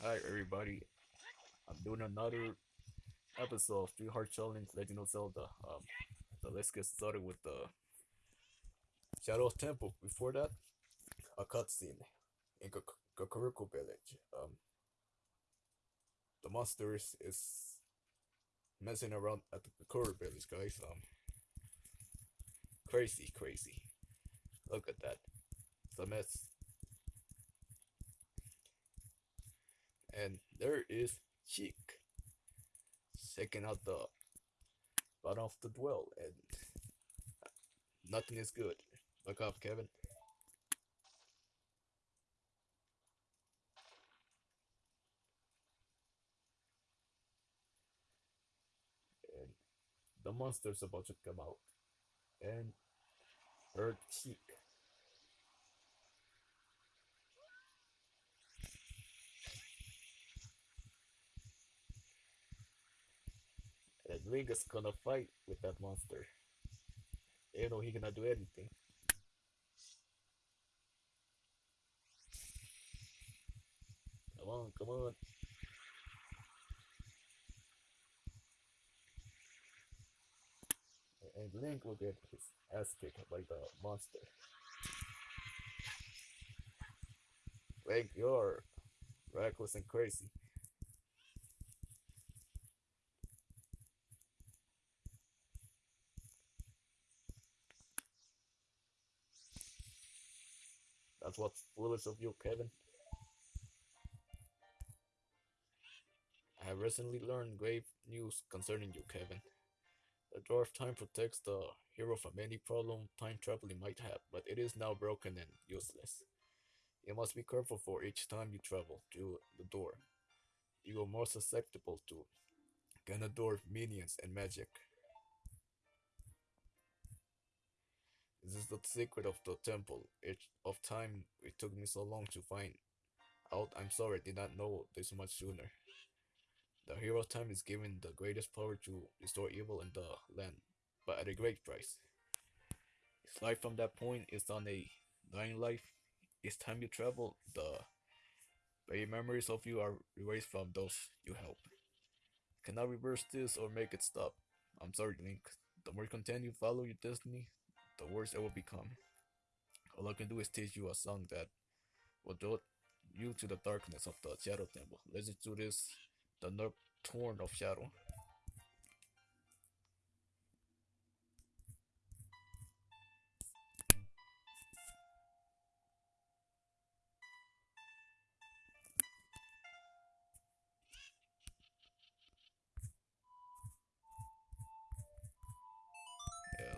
Hi everybody, I'm doing another episode of Three Heart Challenge Legend of Zelda. Um, so let's get started with the Shadow Temple. Before that, a cutscene in Kakariko Village. Um, the monsters is messing around at the Kakariko Village, guys. Um, crazy, crazy. Look at that. It's a mess. And there is Sheik checking out the bottom of the dwell and nothing is good. Look up, Kevin. And the monster's about to come out. And her Sheik. Is gonna fight with that monster. You know he cannot do anything. Come on, come on. And Link will get his ass kicked by the monster. Link, you're reckless and crazy. That's what's foolish of you, Kevin. I have recently learned grave news concerning you, Kevin. The Door of Time protects the hero from any problem time traveling might have, but it is now broken and useless. You must be careful for each time you travel through the door. You are more susceptible to Ganondorf minions and magic. This is the secret of the temple. It of time it took me so long to find out. I'm sorry I did not know this much sooner. The hero time is given the greatest power to restore evil in the land, but at a great price. His life from that point is on a dying life. Each time you travel, the very memories of you are erased from those you help. Cannot reverse this or make it stop. I'm sorry, Link. The more content you follow your destiny, the worse it will become. All I can do is teach you a song that will draw you to the darkness of the Shadow Temple. Listen to this, the Nocturne of Shadow.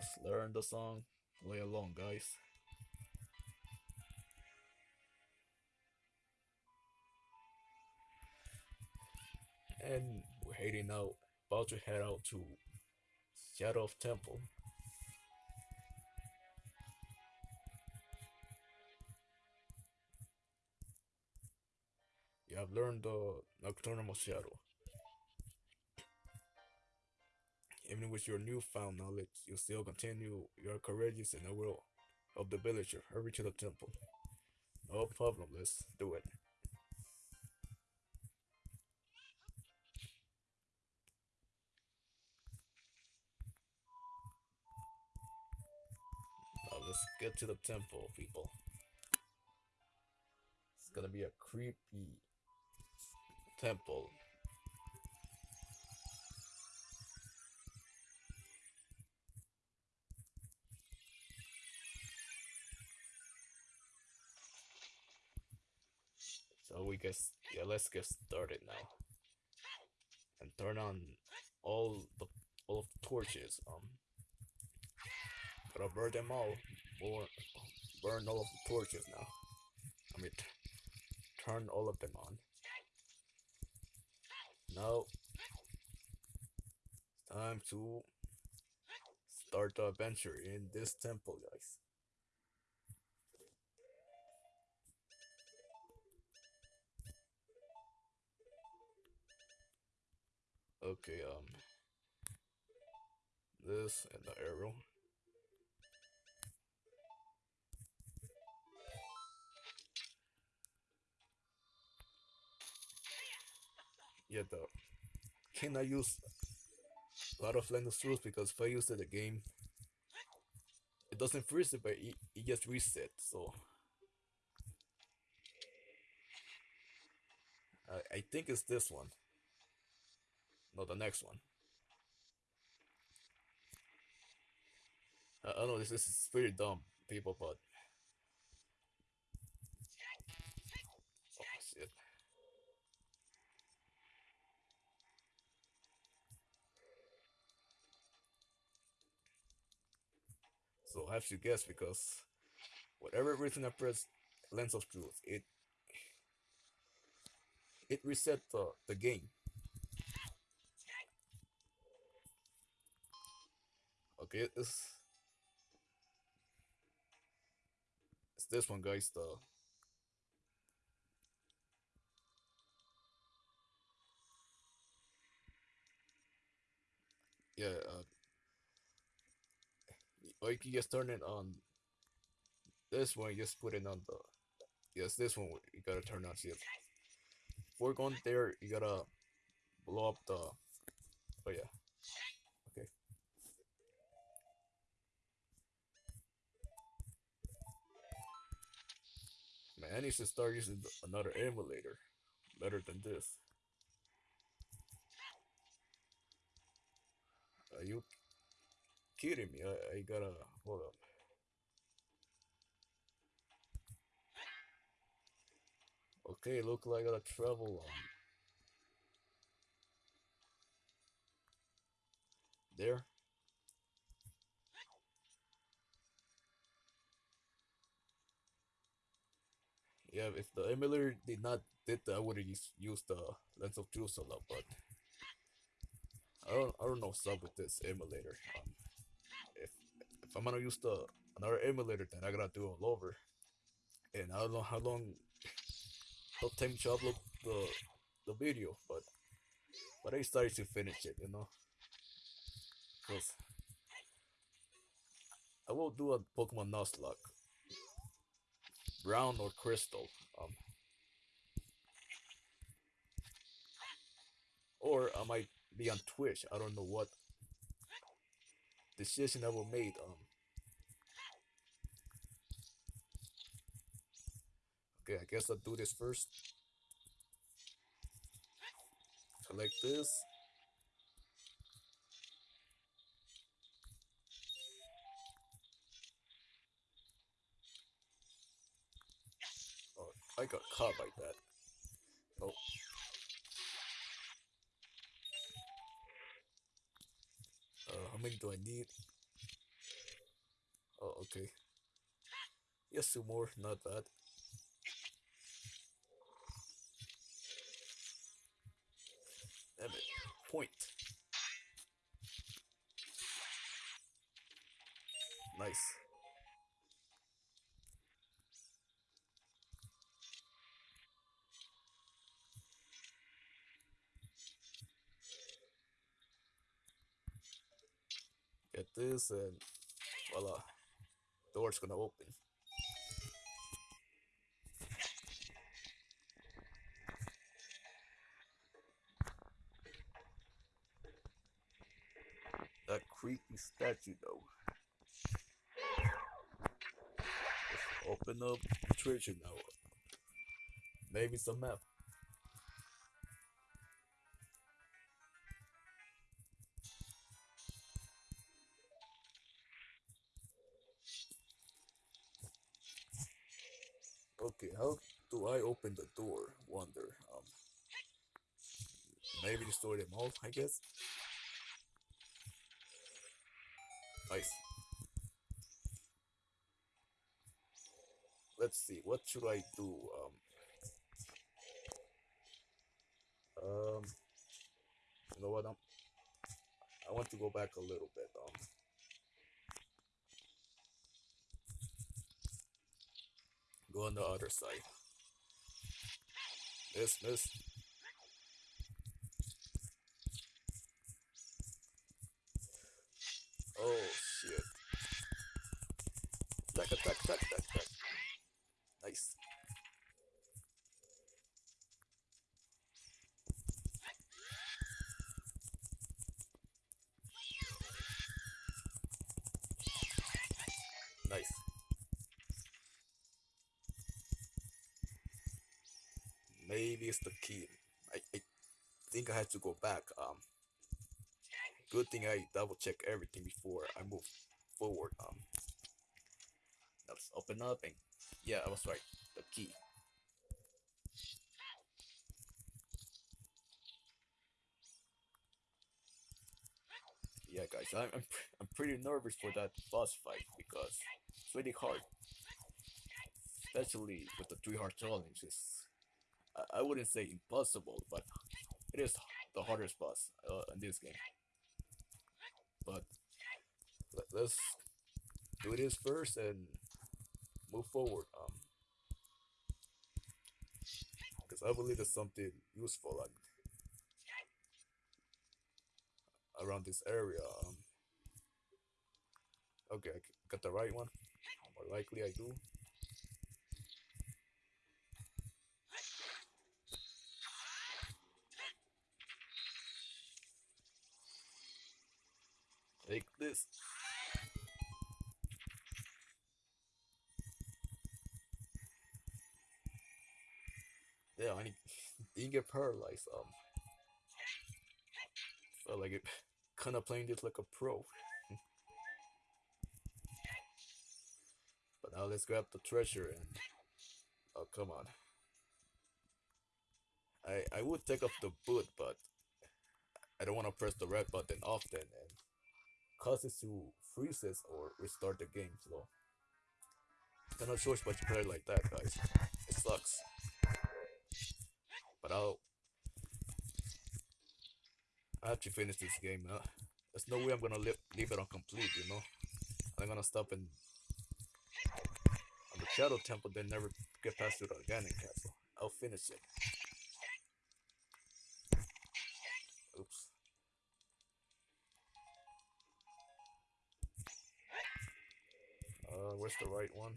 Yes, learn the song, play along, guys. And we're heading out, about to head out to Shadow of Temple. You have learned the Nocturne of Shadow. Even with your newfound knowledge, you still continue your courageous and the will of the villager. Hurry to the temple. No problem, let's do it. Now let's get to the temple, people. It's gonna be a creepy temple. So we guess yeah, let's get started now. And turn on all the all the torches. Um gotta burn them all. Or burn all of the torches now. I mean turn all of them on. Now it's time to start the adventure in this temple guys. Okay, um, this and the arrow. yeah, the I use a lot of Lens of Truth because if I use it the game, it doesn't freeze it, but it, it just reset. So I I think it's this one. No, the next one. I, I know this, this is pretty dumb, people, but oh shit. So I have to guess because whatever reason I press Lens of Truth, it it reset the, the game. Okay, it's it's this one guys though. yeah uh or you can just turn it on this one just put it on the yes this one you gotta turn on see before going there you gotta blow up the oh yeah man I to start using another emulator. Better than this. Are you kidding me? I, I gotta hold up. Okay look like I gotta travel on. There Yeah, if the emulator did not did that, I would have used, used the lens of truth a lot, but I don't I don't know what's up with this emulator. Um, if if I'm gonna use the another emulator, then I gotta do it all over, and I don't know how long it'll take me to upload the the video, but but I started to finish it, you know, because I will do a Pokemon Nuzlocke, Brown or Crystal, um, or I might be on Twitch. I don't know what decision I will make. Um, okay, I guess I'll do this first. Select this. I got caught by that. Oh, uh, how many do I need? Oh, okay. Yes, two more, not bad. Damn it. Point. Nice. Get this and voila. Door's gonna open. That creepy statue though. Let's open up the treasure now. Maybe some map. Open the door? Wonder. Um, maybe destroy them all. I guess. Nice. Let's see. What should I do? Um. Um. You know what? Um, I want to go back a little bit. Um. Go on the other side. Miss, miss. The key. I, I think I had to go back. Um, good thing I double check everything before I move forward. Um, let's open up and yeah, I was right. The key. Yeah, guys, I'm I'm, I'm pretty nervous for that boss fight because it's really hard, especially with the three heart challenge. It's, I, wouldn't say impossible, but it is the hardest boss uh, in this game. But let, let's do this first and move forward. Um, because I believe there's something useful like around this area. Um, okay, I got the right one. More likely, I do. Take this. Yeah, I need, didn't get paralyzed. Um, felt like it, kind of playing this like a pro. but now let's grab the treasure and oh come on. I I would take off the boot, but I don't want to press the red button often and cause it to freeze it or restart the game. So cannot choice but to play like that, guys. It sucks. But I'll I have to finish this game. Uh, there's no way I'm gonna leave, leave it on complete, you know. I'm gonna stop in on the Shadow Temple, then never get past the Ganon Castle. I'll finish it. Uh, where's the right one?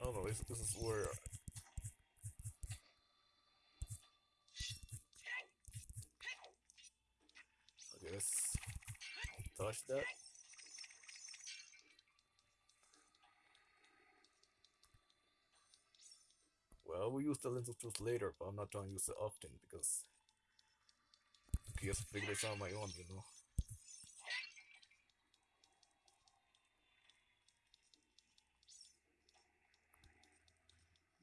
Oh no, this, this is where. Okay, let's touch that. Well, will use the lens of later, but I'm not trying to use it often because I guess figure this out on my own, you know.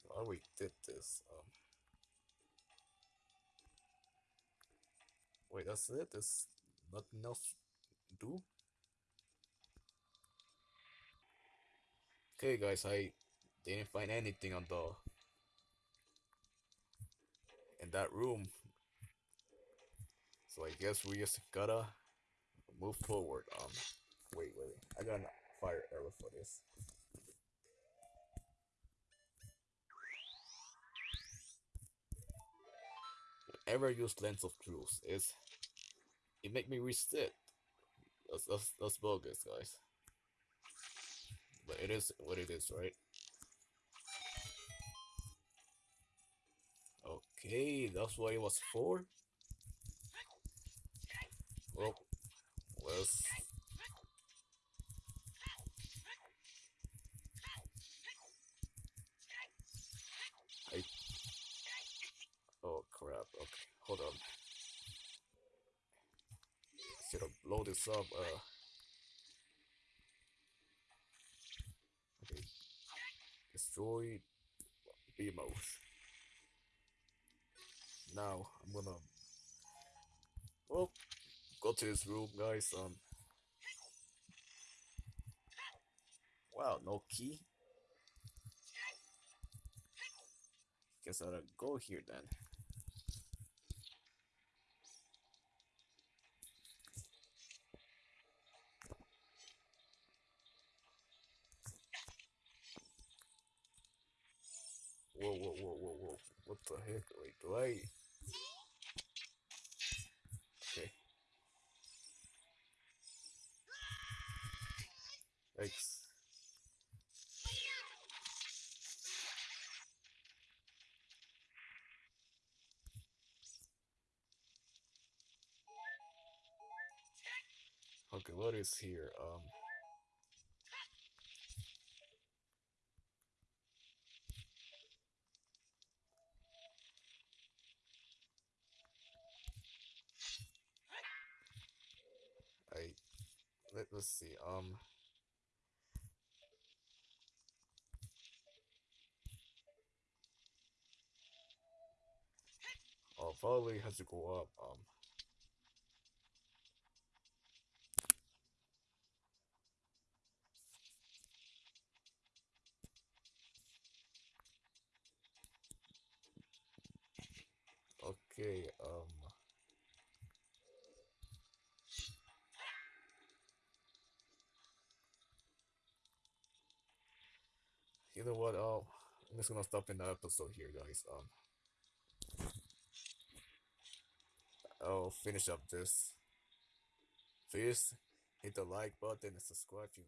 Why we did this? Um. Wait, that's it. There's nothing else to do. Okay, guys, I didn't find anything on the in that room. So I guess we just gotta move forward. Um, wait, wait, wait. I got a fire arrow for this. Ever use Lens of Truth, is it make me reset. That's, that's, that's bogus, guys. But it is what it is, right? Okay, that's what it was for. Well, let's. I. Oh crap! Okay, hold on. Should have blow this up. Uh. Okay. Destroy Beamos. Now I'm gonna well go to this room guys um Wow, no key. Guess I'll go here then. Whoa, whoa, whoa, whoa, whoa. What the heck? Wait, do I? Here? Um. I let us see. Um. Oh, probably has to go up. Um. Okay, um. You know what? Oh, I'm just gonna stop in the episode here, guys. Um. I'll finish up this. Please hit the like button and subscribe if you